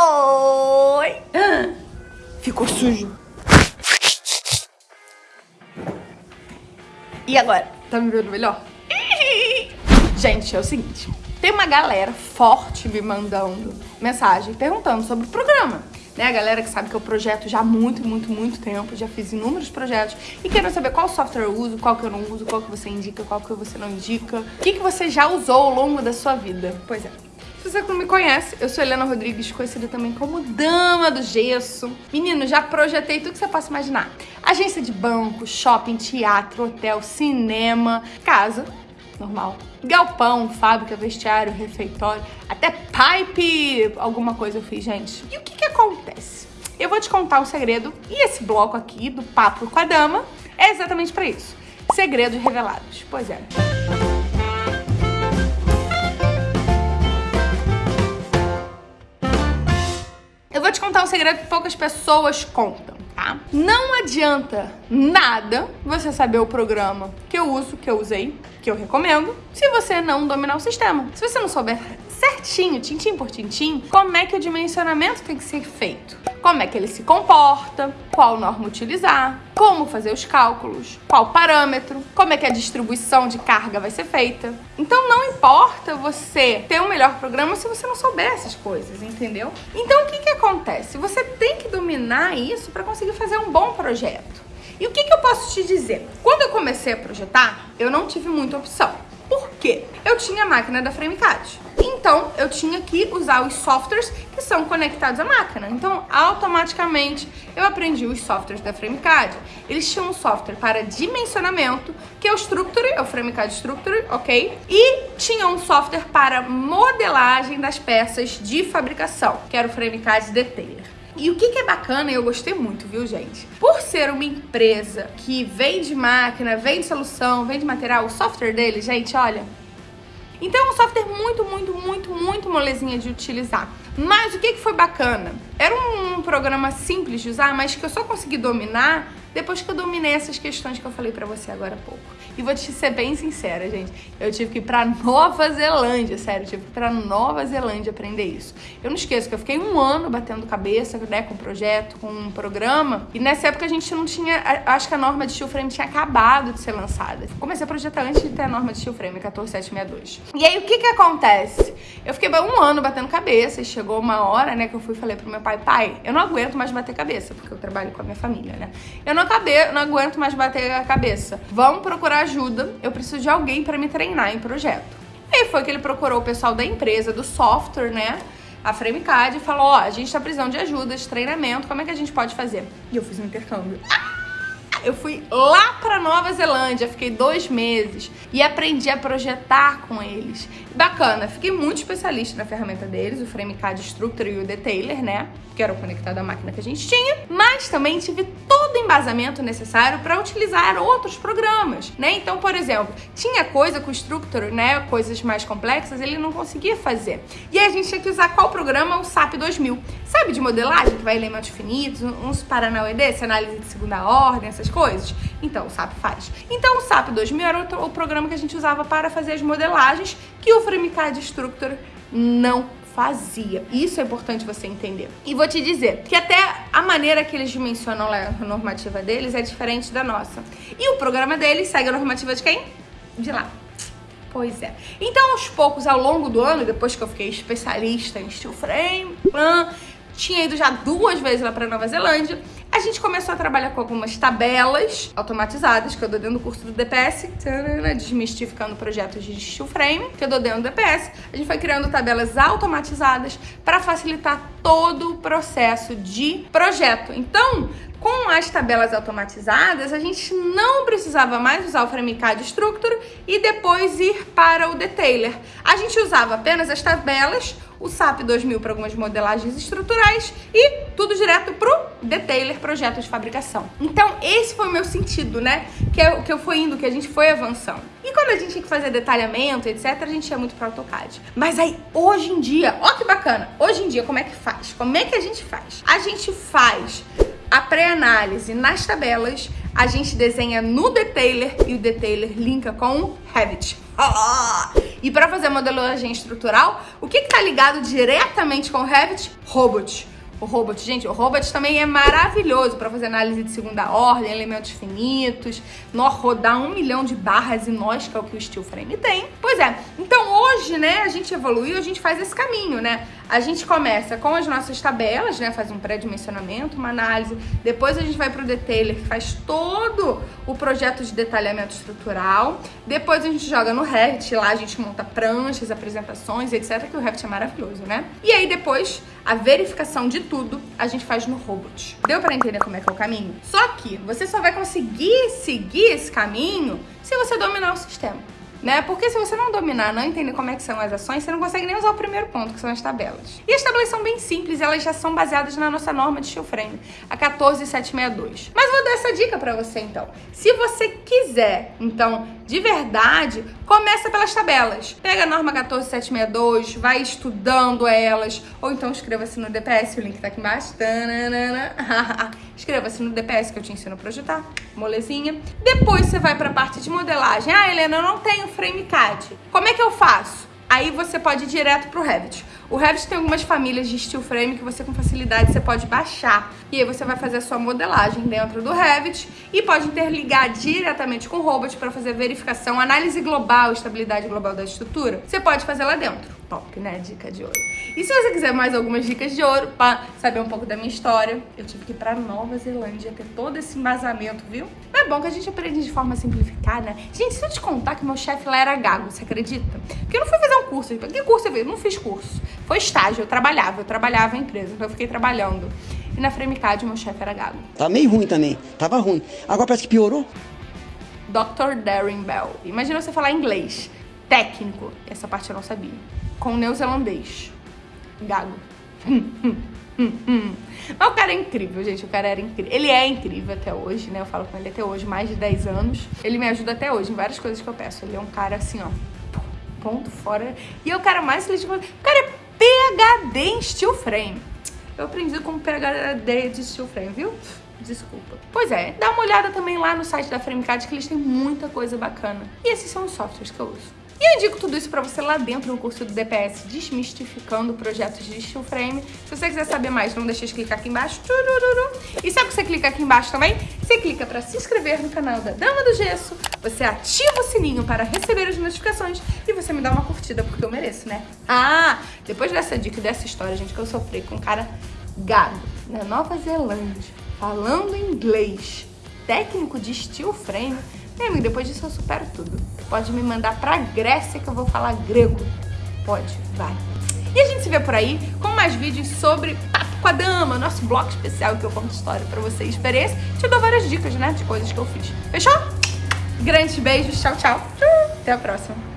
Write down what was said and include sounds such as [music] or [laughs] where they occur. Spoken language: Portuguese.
Oi! Ficou sujo. E agora? Tá me vendo melhor? [laughs] Gente, é o seguinte. Tem uma galera forte me mandando mensagem perguntando sobre o programa. Né? A galera que sabe que eu projeto já há muito, muito, muito tempo, já fiz inúmeros projetos e querendo saber qual software eu uso, qual que eu não uso, qual que você indica, qual que você não indica, o que, que você já usou ao longo da sua vida. Pois é, se você não me conhece, eu sou Helena Rodrigues, conhecida também como Dama do Gesso. Menino, já projetei tudo que você possa imaginar. Agência de banco, shopping, teatro, hotel, cinema, casa, normal. Galpão, fábrica, vestiário, refeitório, até pipe, alguma coisa eu fiz, gente. E o que que acontece? Eu vou te contar um segredo e esse bloco aqui do Papo com a Dama é exatamente para isso. Segredos revelados. Pois é. Eu vou te contar um segredo que poucas pessoas contam tá? Não adianta nada você saber o programa que eu uso, que eu usei, que eu recomendo, se você não dominar o sistema. Se você não souber certinho, tintim por tintim, como é que o dimensionamento tem que ser feito. Como é que ele se comporta, qual norma utilizar, como fazer os cálculos, qual parâmetro, como é que a distribuição de carga vai ser feita. Então não importa você ter um melhor programa se você não souber essas coisas, entendeu? Então o que que acontece? Você tem que dominar isso para conseguir fazer um bom projeto. E o que, que eu posso te dizer? Quando eu comecei a projetar, eu não tive muita opção. Quê? Eu tinha a máquina da FrameCAD. Então, eu tinha que usar os softwares que são conectados à máquina. Então, automaticamente, eu aprendi os softwares da FrameCAD. Eles tinham um software para dimensionamento, que é o Structure, é o FrameCAD Structure, ok? E tinha um software para modelagem das peças de fabricação, que era o FrameCAD Detailer. E o que, que é bacana, e eu gostei muito, viu, gente? Por ser uma empresa que vende máquina, vende solução, vende material, o software dele, gente, olha, então é um software muito, muito, muito, muito molezinha de utilizar. Mas o que, que foi bacana? Era um programa simples de usar, mas que eu só consegui dominar depois que eu dominei essas questões que eu falei pra você agora há pouco. E vou te ser bem sincera, gente. Eu tive que ir pra Nova Zelândia, sério. Eu tive que ir pra Nova Zelândia aprender isso. Eu não esqueço que eu fiquei um ano batendo cabeça, né, com um projeto, com um programa. E nessa época a gente não tinha... Acho que a norma de steel frame tinha acabado de ser lançada. Comecei a projetar antes de ter a norma de steel frame, 14762. E aí, o que que acontece? Eu fiquei um ano batendo cabeça e chegou uma hora, né, que eu fui e falei pro meu pai, pai, eu não aguento mais bater cabeça, porque eu trabalho com a minha família, né? Eu não, acabei, não aguento mais bater a cabeça. Vamos procurar ajuda, eu preciso de alguém para me treinar em projeto. E foi que ele procurou o pessoal da empresa, do software, né? A FrameCAD e falou, ó, a gente tá precisando de ajuda, de treinamento, como é que a gente pode fazer? E eu fiz um intercâmbio. Ah! Eu fui lá para Nova Zelândia, fiquei dois meses e aprendi a projetar com eles. Bacana, fiquei muito especialista na ferramenta deles, o FrameCAD Structure e o Detailer, né? Que era o conectado à máquina que a gente tinha. Mas também tive todo o embasamento necessário para utilizar outros programas, né? Então, por exemplo, tinha coisa com o Structure, né? Coisas mais complexas, ele não conseguia fazer. E a gente tinha que usar qual programa? O SAP 2000. Sabe de modelagem, que vai elementos finitos, uns Paranauê desse, análise de segunda ordem, essas coisas? Então, o SAP faz. Então, o SAP 2000 era o programa que a gente usava para fazer as modelagens que o FrameCAD Structure não fazia. Isso é importante você entender. E vou te dizer que até a maneira que eles dimensionam a normativa deles é diferente da nossa. E o programa deles segue a normativa de quem? De lá. Pois é. Então, aos poucos, ao longo do ano, depois que eu fiquei especialista em steel frame, tinha ido já duas vezes lá para Nova Zelândia, a gente começou a trabalhar com algumas tabelas automatizadas, que eu dou dentro do curso do DPS, desmistificando projetos de steel frame, que eu dou dentro do DPS. A gente foi criando tabelas automatizadas para facilitar todo o processo de projeto. Então, com as tabelas automatizadas, a gente não precisava mais usar o FrameCAD Structure e depois ir para o Detailer. A gente usava apenas as tabelas, o SAP 2000 para algumas modelagens estruturais e tudo direto para o Detailer, projeto de fabricação. Então, esse foi o meu sentido, né? Que, é, que eu fui indo, que a gente foi avançando. E quando a gente tinha que fazer detalhamento, etc., a gente ia muito para AutoCAD. Mas aí, hoje em dia, ó que bacana, hoje em dia, como é que faz? Como é que a gente faz? A gente faz a pré-análise nas tabelas, a gente desenha no Detailer e o Detailer linka com o Revit. E para fazer modelagem estrutural, o que está ligado diretamente com o Revit? Robot. O Robot, gente, o Robot também é maravilhoso para fazer análise de segunda ordem, elementos finitos, nó rodar um milhão de barras e nós, que é o que o Steel Frame tem. Pois é, então hoje, né, a gente evoluiu, a gente faz esse caminho, né? A gente começa com as nossas tabelas, né, faz um pré-dimensionamento, uma análise, depois a gente vai pro detailer, que faz todo o projeto de detalhamento estrutural, depois a gente joga no Revit, lá a gente monta pranchas, apresentações, etc, que o Revit é maravilhoso, né? E aí depois a verificação de tudo a gente faz no robot. Deu para entender como é que é o caminho? Só que você só vai conseguir seguir esse caminho se você dominar o sistema né? Porque se você não dominar, não entender como é que são as ações, você não consegue nem usar o primeiro ponto, que são as tabelas. E as tabelas são bem simples, elas já são baseadas na nossa norma de steel frame, a 14762. Mas vou dar essa dica para você então. Se você quiser, então, de verdade, começa pelas tabelas. Pega a norma 14762, vai estudando elas, ou então inscreva-se no DPS, o link tá aqui embaixo. Inscreva-se [laughs] no DPS que eu te ensino a projetar, molezinha. Depois você vai para a parte de modelagem. Ah, Helena, eu não tenho frame CAD. Como é que eu faço? Aí você pode ir direto pro Revit. O Revit tem algumas famílias de steel frame que você com facilidade você pode baixar. E aí você vai fazer a sua modelagem dentro do Revit e pode interligar diretamente com o Robot para fazer verificação, análise global, estabilidade global da estrutura. Você pode fazer lá dentro. Top, né? Dica de ouro. E se você quiser mais algumas dicas de ouro para saber um pouco da minha história, eu tive que ir para Nova Zelândia ter todo esse embasamento, viu? É bom que a gente aprende de forma simplificada, né? Gente, se eu te contar que meu chefe lá era gago, você acredita? Porque eu não fui fazer um curso. Que curso eu fiz? Eu não fiz curso. Foi estágio, eu trabalhava, eu trabalhava em empresa, então eu fiquei trabalhando. E na Fremicad, meu chefe era gago. Tá meio ruim também, tava ruim. Agora parece que piorou. Dr. Darren Bell. Imagina você falar inglês. Técnico. Essa parte eu não sabia. Com neozelandês. Gago. [laughs] Mas o cara é incrível, gente. O cara era incrível. Ele é incrível até hoje, né? Eu falo com ele até hoje, mais de 10 anos. Ele me ajuda até hoje em várias coisas que eu peço. Ele é um cara assim, ó. Ponto fora. E é o cara mais de O cara é PHD em steel frame. Eu aprendi com PHD de steel frame, viu? Desculpa. Pois é, dá uma olhada também lá no site da FrameCAD que eles têm muita coisa bacana. E esses são os softwares que eu uso. E eu indico tudo isso para você lá dentro no curso do DPS, Desmistificando Projetos de Steel Frame. Se você quiser saber mais, não deixe de clicar aqui embaixo. E sabe que você clica aqui embaixo também? Você clica para se inscrever no canal da Dama do Gesso, você ativa o sininho para receber as notificações e você me dá uma curtida, porque eu mereço, né? Ah, depois dessa dica e dessa história, gente, que eu sofri com um cara gago na Nova Zelândia, falando inglês, técnico de steel frame, meu amigo, depois disso eu supero tudo. Pode me mandar pra Grécia que eu vou falar grego. Pode, vai. E a gente se vê por aí com mais vídeos sobre Papo com a Dama, nosso bloco especial que eu conto história pra vocês. Experiência, te dou várias dicas, né, de coisas que eu fiz. Fechou? Grandes beijos, tchau, tchau. Até a próxima.